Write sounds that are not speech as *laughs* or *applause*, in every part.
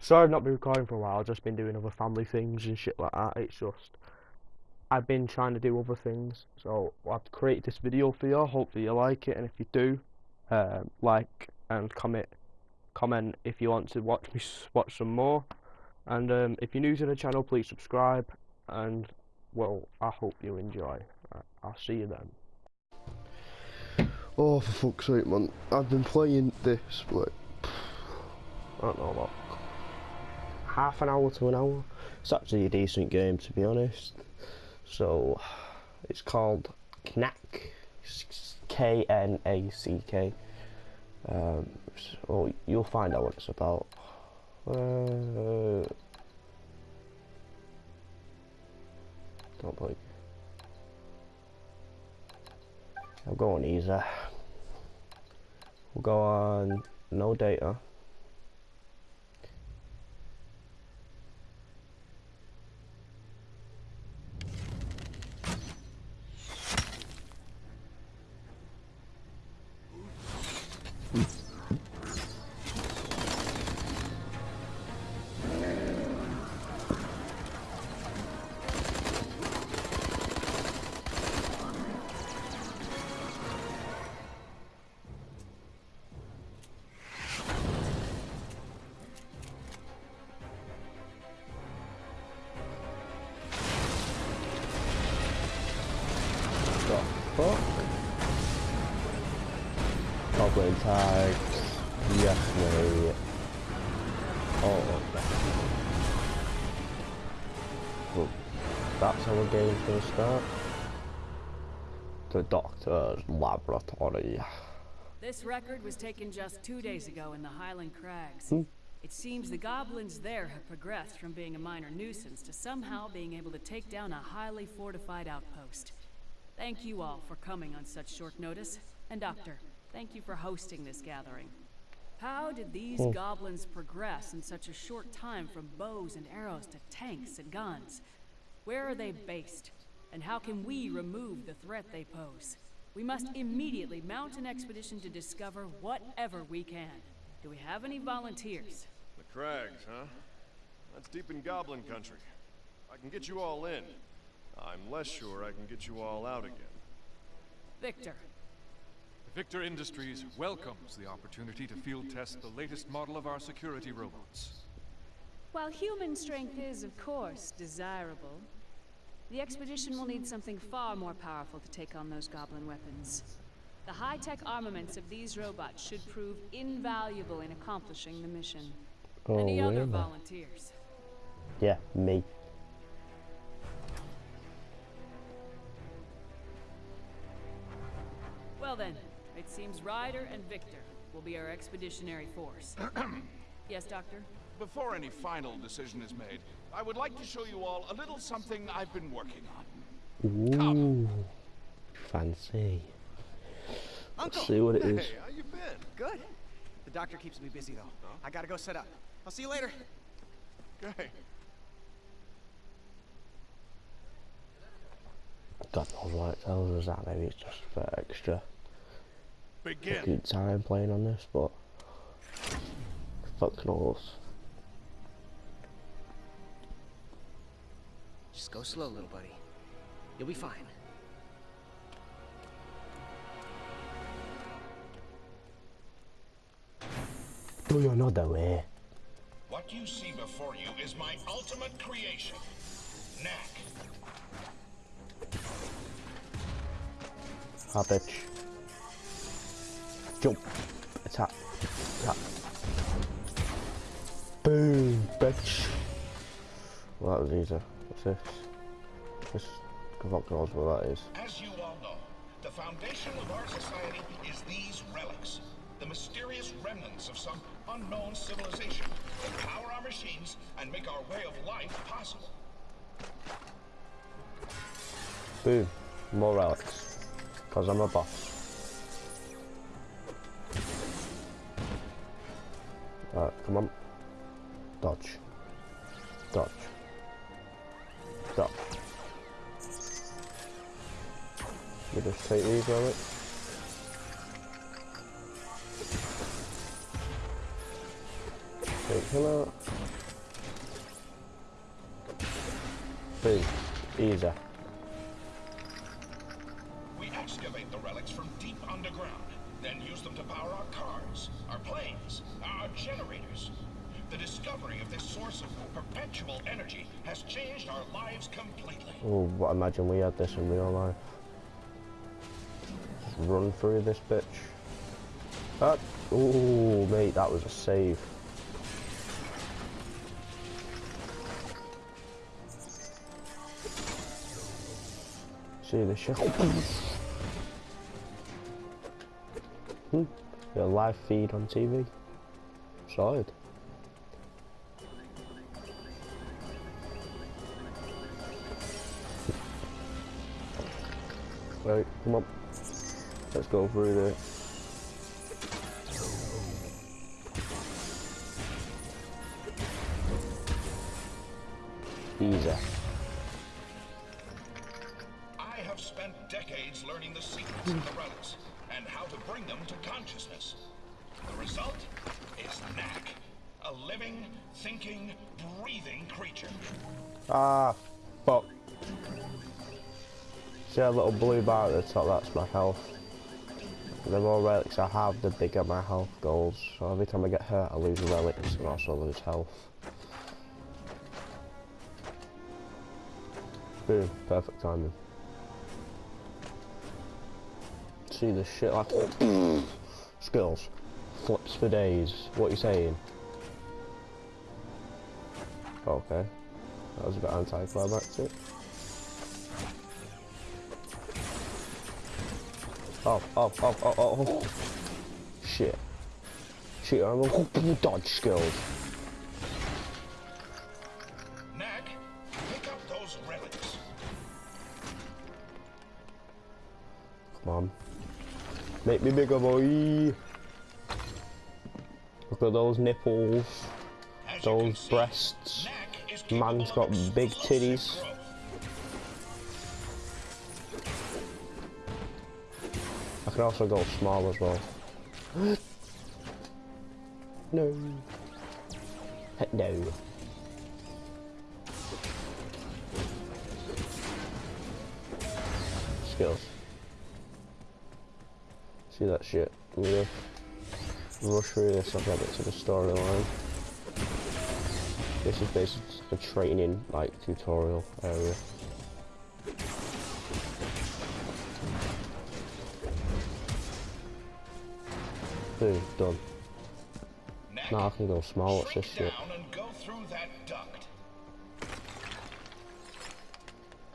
Sorry I've not been recording for a while, I've just been doing other family things and shit like that. It's just I've been trying to do other things, so I've created this video for you. Hopefully you like it, and if you do, um, like and comment comment if you want to watch me watch some more. And um, if you're new to the channel, please subscribe. And well, I hope you enjoy. I'll see you then. Oh, for fuck's sake, man! I've been playing this like I don't know, like half an hour to an hour. It's actually a decent game, to be honest. So, it's called Knack, K N A C K. Um, so you'll find out what it's about. Uh, don't believe. I'll go on easy. We'll go on no data. Gonna start. The doctor's laboratory. This record was taken just two days ago in the Highland Crags. Hmm. It seems the goblins there have progressed from being a minor nuisance to somehow being able to take down a highly fortified outpost. Thank you all for coming on such short notice. And Doctor, thank you for hosting this gathering. How did these Hmm. goblins progress in such a short time from bows and arrows to tanks and guns? Where are they based? And how can we remove the threat they pose? We must immediately mount an expedition to discover whatever we can. Do we have any volunteers? The crags, huh? That's deep in Goblin country. I can get you all in. I'm less sure I can get you all out again. Victor, Victor Industries welcomes the opportunity to field test the latest model of our security robots. While human strength is, of course, desirable, the expedition will need something far more powerful to take on those goblin weapons. The high-tech armaments of these robots should prove invaluable in accomplishing the mission. Oh, Any other really? volunteers? Yeah, me. Well then, it seems Ryder and Victor will be our expeditionary force. *clears throat* yes, Doctor? Before any final decision is made, I would like to show you all a little something I've been working on. Ooh, fancy. Uncle! Let's see what it is. Hey, how you been? Good. The doctor keeps me busy though. I gotta go set up. I'll see you later. Okay. God knows what it tells us that. Maybe it's just for extra Begin. good time playing on this, but fuck knows. Just go slow, little buddy. You'll be fine. Do you know the way? What you see before you is my ultimate creation. Knack. Ah, bitch. Jump. Attack. Attack. Boom, bitch. Well, that was easy. This? This. Fuck knows what that is. As you all know, the foundation of our society is these relics. The mysterious remnants of some unknown civilization that power our machines and make our way of life possible. Boom. More relics. Because I'm a boss. Alright, come on. Dodge. Dodge. We just take these relics. Take him out. Boom. Easy. We excavate the relics from deep underground, then use them to power our cars, our planes, our generators. The discovery of this source of perpetual energy has changed our lives completely. Oh, but imagine we had this in real life. Run through this bitch. Oh, mate, that was a save. See the shit. hmm. A live feed on TV. Solid. Right, come on. Let's go through there. Easy. I have spent decades learning the secrets of the relics and how to bring them to consciousness. The result is Knack, a living, thinking, breathing creature. Ah, fuck. See that little blue bar at the top, that's my health. The more relics I have, the bigger my health goes. So every time I get hurt, I lose relics and also lose health. Boom, perfect timing. See the shit like *clears throat* skills. Flips for days. What are you saying? Okay. That was a bit anticlimactic. Oh, oh, oh, oh, oh, oh. Shit. Shit, I'm a dodge skills. Pick up those relics. Come on. Make me bigger, boy. Look at those nipples. As Those breasts. Capable Man's got big titties. I can also go small as well. *gasps* no. No. Skills. See that shit? I'm gonna rush through this, I'll get it to the storyline. This is basically a training, like, tutorial area. Boom, done. Knack, Now I can go small, what's this shit?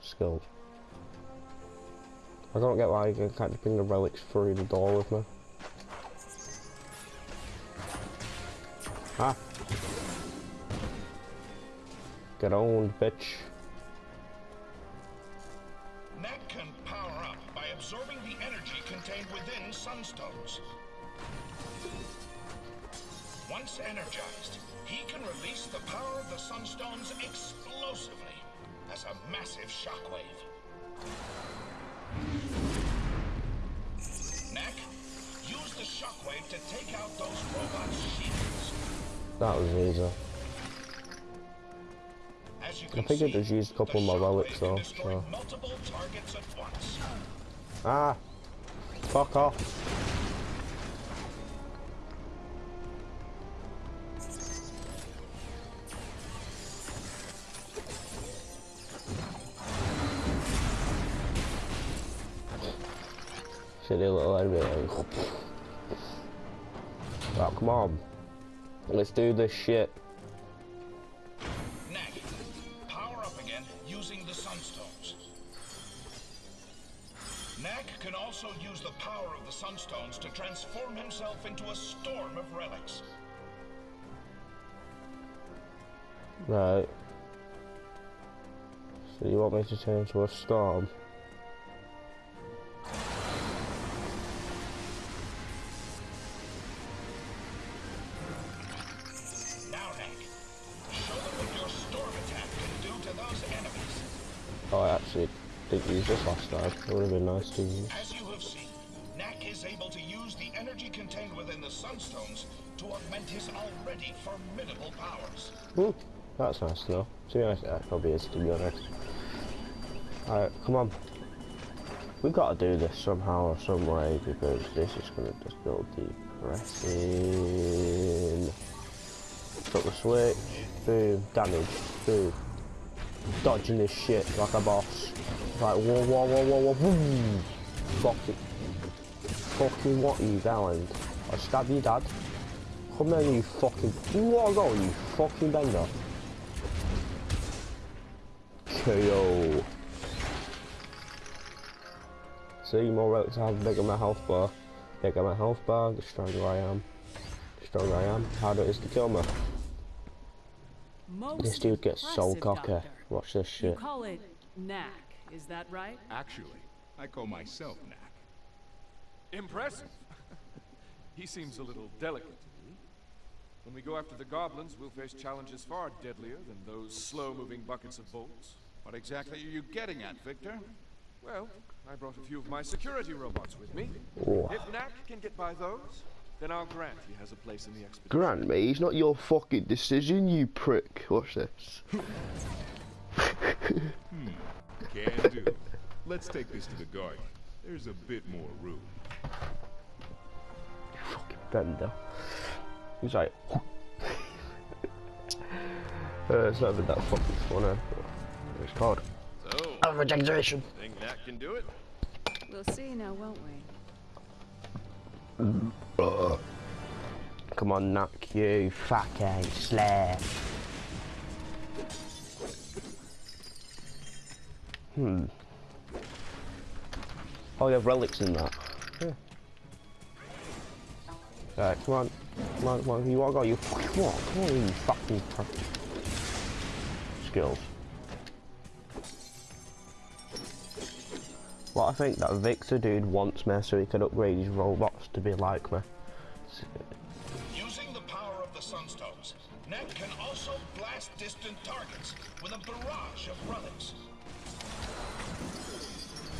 Skilled. I don't get why I can't bring the relics through the door with me. Ah. Get owned, bitch. The sunstones explosively as a massive shockwave. Knack, use the shockwave to take out those robots' shields. That was easy. As you I think I just used a couple of my relics though, so. multiple targets at once. Ah! Fuck off. Silly little enemy. Right, come on. Let's do this shit. Knack, power up again using the sunstones. Knack can also use the power of the sunstones to transform himself into a storm of relics. Right. So you want me to turn into a storm? Didn't use this last time. It would have been nice to use. As you have seen, Knack is able to use the energy contained within the Sunstones to augment his already formidable powers. Hmm, that's nice to know. To be honest, that probably is, to be honest. Alright, come on. We gotta do this somehow or some way because this is gonna just go depressing. Put the switch, boom, damage, boom. Dodging this shit like a boss. Like, whoa, whoa, whoa, whoa, whoa, boom. Fuck it. Fucking what, you gallant? I stab your dad. Come here, you fucking. What go, you fucking bender. KO. See, more I have, bigger my health bar. Bigger my health bar, the stronger I am. The stronger I am, harder it is to kill me. Most This dude gets so impressive, cocky. Watch this You shit. call it knack, is that right? Actually, I call myself Knack. Impressive. he seems a little delicate to me. When we go after the goblins, we'll face challenges far deadlier than those slow-moving buckets of bolts. What exactly are you getting at, Victor? Well, I brought a few of my security robots with me. Oh. If Knack can get by those, then I'll grant he has a place in the expedition. Grant me, it's not your fucking decision, you prick. Watch this. Can do. Let's take this to the garden. There's a bit more room. fucking bender. He's like, *laughs* uh, it's not even that fucking funny. It's called So, regeneration. think Knack can do it? We'll see now, won't we? Come on, knock you fucking slave. Hmm. Oh, you have relics in that. Yeah. Right, come on. Come on, come on. You wanna go? You fucking what? Come on, you fucking. Skills. Well, I think that Victor dude wants me so he can upgrade his robots to be like me. Using the power of the Sunstones, Knack can also blast distant targets with a barrage of.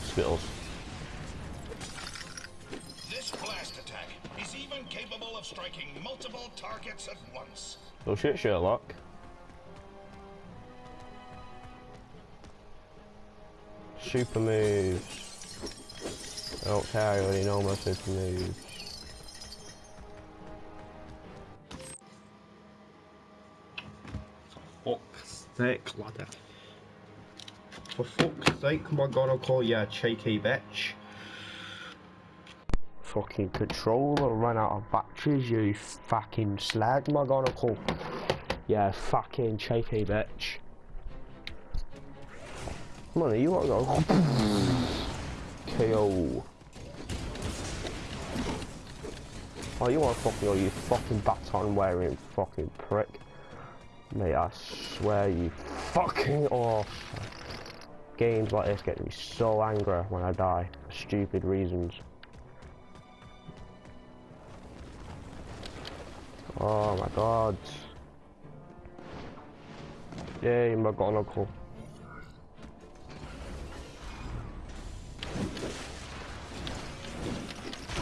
Skills. This blast attack is even capable of striking multiple targets at once. Oh shit, Sherlock. Super moves. I don't care, I already know my super moves. fuck's sake, ladder. For fuck's sake, am I gonna call you a cheeky bitch? Fucking controller ran out of batteries, you fucking slag, am I gonna call? Yeah, fucking cheeky bitch. Come on, you wanna go? KO. Oh, you want fucking, oh, you fucking baton wearing fucking prick. Mate, I swear you fucking off. Games like this get me so angry when I die for stupid reasons. Oh my god. Yay, McGonagall.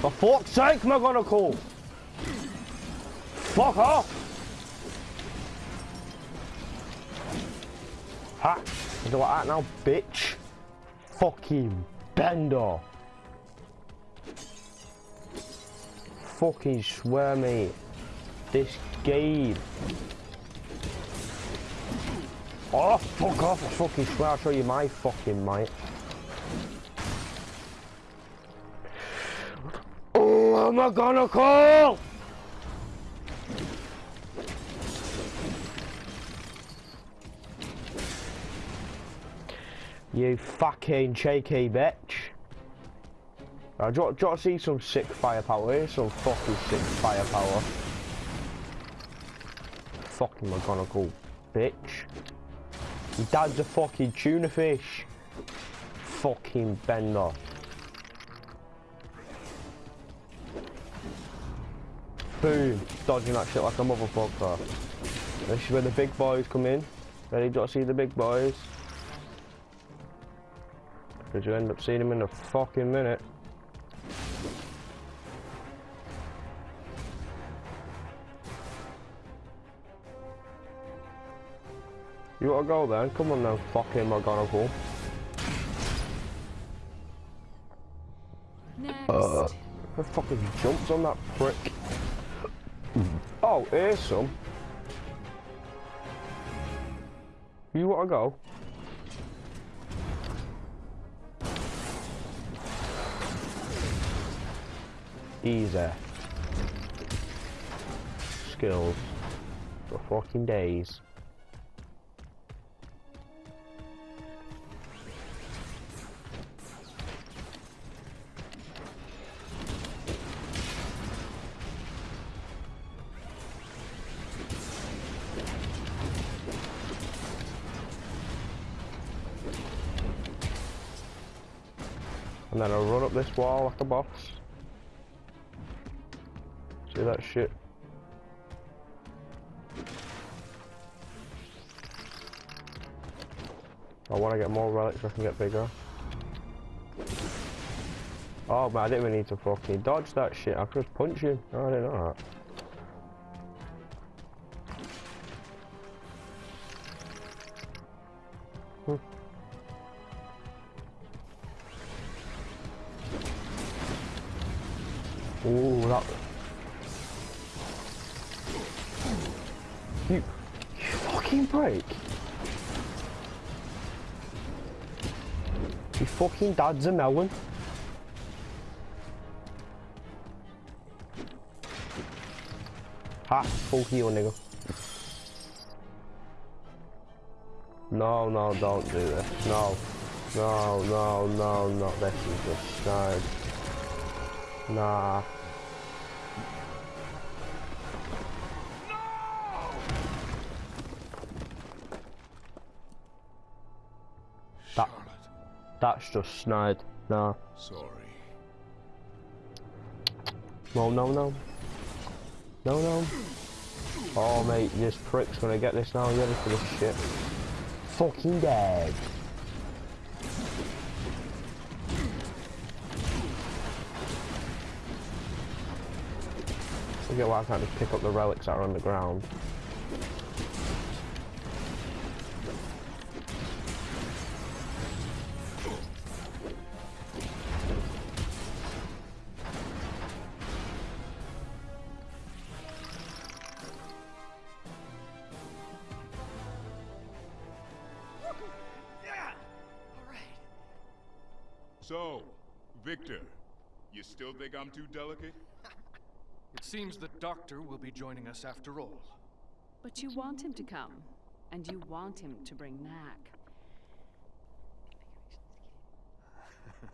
For fuck's sake, McGonagall! Fuck off! Ha! Do like that now, bitch. Fucking bender. Fucking swear me. This game. Oh, fuck off. I fucking swear I'll show you my fucking might. Oh, am I gonna call? You fucking cheeky bitch. Right, do, you, do you want to see some sick firepower here? Some fucking sick firepower. Fucking McGonagall, bitch. Your dad's a fucking tuna fish. Fucking bender. dodging that shit like a motherfucker. This is where the big boys come in. Ready to see the big boys? Because you end up seeing them in a fucking minute. You gotta go then? Come on then, fucking McGonagall. Next. Uh, who fucking jumps on that prick? Oh, here's some. You wanna go? Easy. Skills. For fucking days. This wall like a boss. See that shit? I want to get more relics so I can get bigger. Oh man, I didn't even need to fucking dodge that shit. I could just punch you. Oh, I didn't know that. Hmm. Ooh, that. You, you fucking break. Your fucking dad's a melon. Ha, full heal, nigga. No, no, don't do this. No. No, no, no, no. This is just snide. Nah. That's just snide. Nah. Sorry. No, no, no. No, no. Oh, mate, this prick's gonna get this now. You ready for this shit? Fucking dead. I get why I can't just pick up the relics that are on the ground. Too delicate? It seems that Doctor will be joining us after all. But you want him to come, and you want him to bring Knack. *laughs*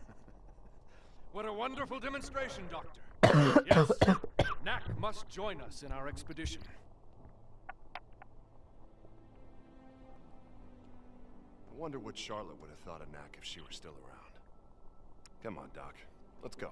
What a wonderful demonstration, Doctor. *coughs* yes, Knack must join us in our expedition. I wonder what Charlotte would have thought of Knack if she were still around. Come on, Doc. Let's go.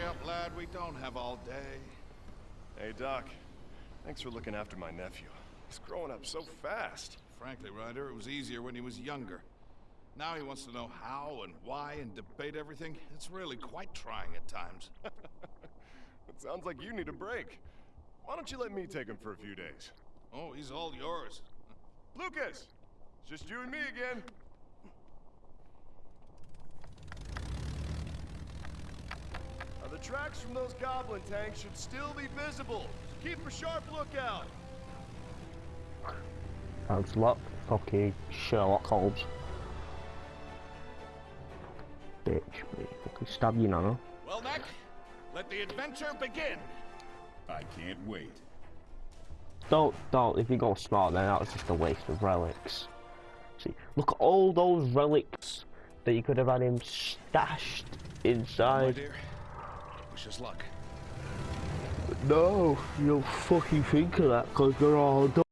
Hurry up, lad. We don't have all day. Hey, Doc. Thanks for looking after my nephew. He's growing up so fast. Frankly, Ryder, it was easier when he was younger. Now he wants to know how and why and debate everything. It's really quite trying at times. *laughs* It sounds like you need a break. Why don't you let me take him for a few days? Oh, he's all yours. Lucas! It's just you and me again. The tracks from those goblin tanks should still be visible. Keep a sharp lookout. Thanks a lot, fucking Sherlock Holmes. Bitch, me. Fucking stab you, Nana. Well, Knack, let the adventure begin. I can't wait. Don't, don't, if you go smart then that was just a waste of relics. See, look at all those relics that you could have had him stashed oh, inside. dear, us luck. No, you don't fucking think of that because they're all done.